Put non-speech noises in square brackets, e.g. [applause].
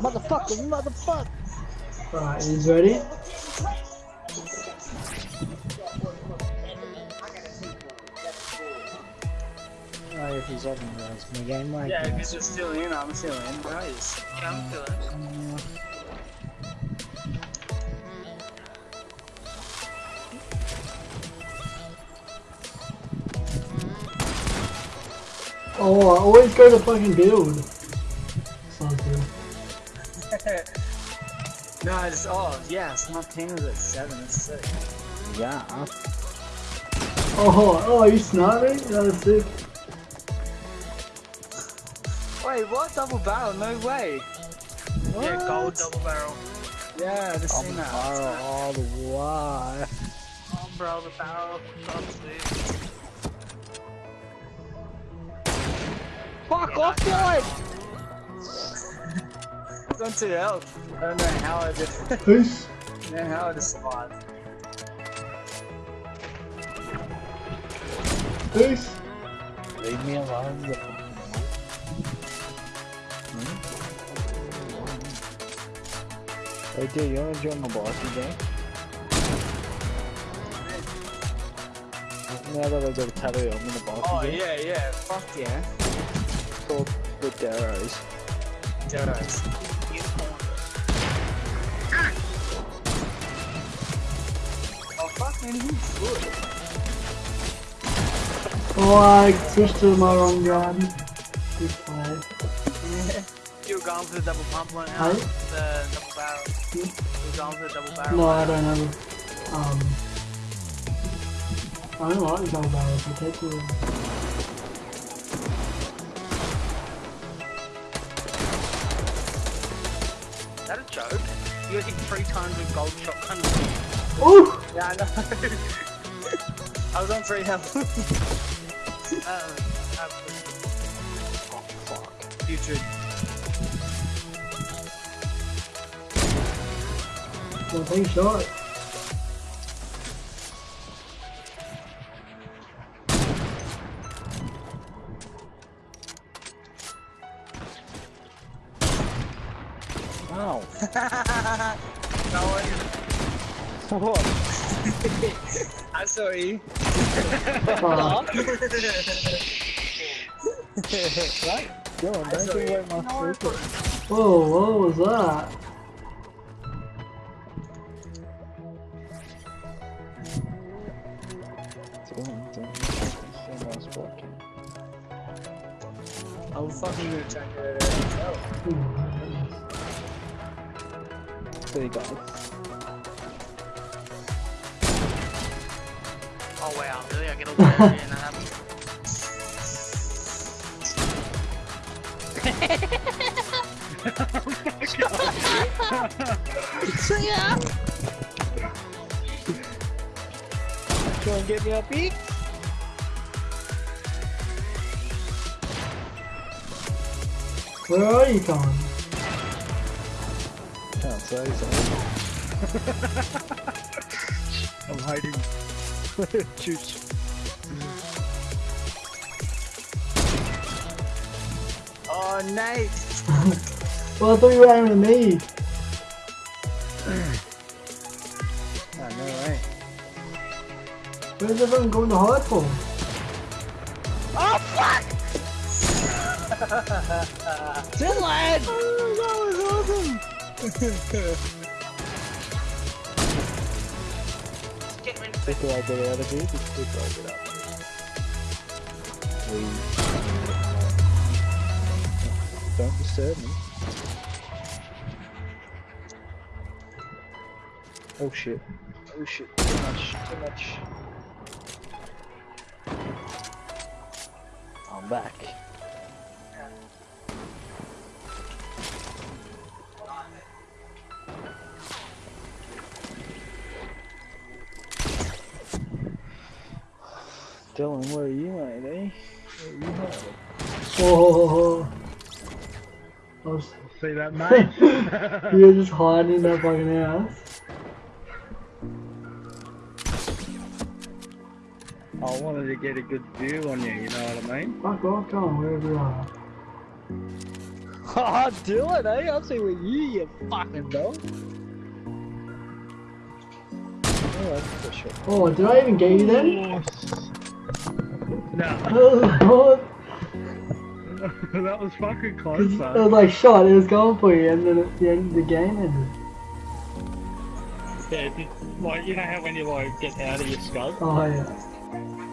Motherfucker, motherfucker! Alright, he's ready. Oh, if he's having a me game like Yeah, that. because you're still in, I'm still in, guys. Yeah, I'm feeling it. Oh, I always go to fucking build. Sounds good. [laughs] no, it's, oh, yes, my team is at 7, it's sick. Yeah. Oh, oh, are you sniping? That is sick. Wait, what? Double barrel? No way. Yeah, gold double barrel. Yeah, I've seen that. All, all the way. Oh, bro, the barrel. God, dude. Fuck Yeah, off, nice. Dylan! It's on 2 health. I don't know how I did it. [laughs] Peace. I don't know how I just survived. Peace. Leave me alone. you- hmm? Hey, dude, you wanna join my bossy game? Now that I've got a tattoo, I'm in the bossy Oh, game. yeah, yeah. Fuck yeah. It's called the Darrows. Jodos. Oh, he's good. Oh, I switched to my wrong gun. Good play. [laughs] You were going for the double pump one out. The double barrel. You were going for the double barrel. No, I don't know. Um, I don't like the double barrels. I take it. Is that a joke? You got hit three times with gold shotgun. Ooh! Yeah, I know. [laughs] I was on 3 health. Uh, uh, Oh, fuck. Putrid. Well, take shot. Ow. no one. What? I saw you. Fuck. right? Go on, don't give away my secret. Whoa, what was that? i Go on, don't say my spot. I'm fucking gonna check it out. Ooh, There you go. oh wow, really? I get all the way and that happens. See ya! Go and get me up here. Where are you going? Can't say so. [laughs] I'm hiding. Juice. Oh, Nate! Well, I thought you were aiming at me. I know, right? Where's everyone going to hide for? Oh, Dylan! Oh, that was awesome! [laughs] Get him in. Quick do I out of here? Just quick do I get up? Please. Don't disturb me. Oh shit. Oh shit. Too much. Too much. I'm back. Dylan, where are you, mate, eh? Where are you hiding? Oh, I was, See that, mate? [laughs] [laughs] you're just hiding in that fucking house. I wanted to get a good view on you, you know what I mean? Fuck off, go on, wherever you are. [laughs] Oh, Dylan, eh? I'll see with you, you fucking dog. Oh, that's for sure. Oh, did I even get you then? No, [laughs] that was fucking close, It was like shot, it was going for you, and then at the end of the game ended. Yeah, like, you know how when you like get out of your scope? Oh yeah.